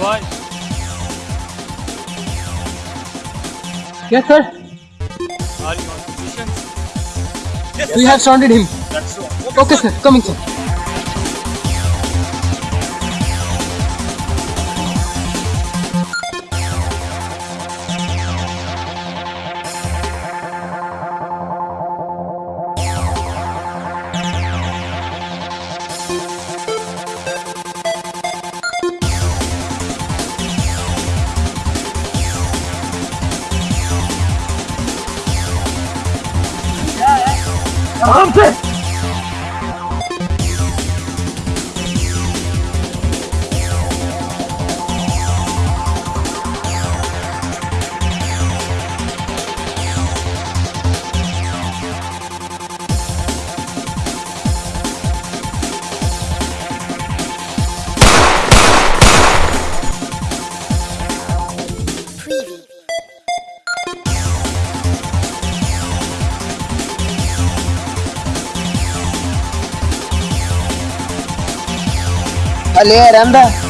Why? Yes, sir. Are you on position? We have surrounded him. That's so. Okay, sir. Coming, sir. 啊！对。अलिया रहा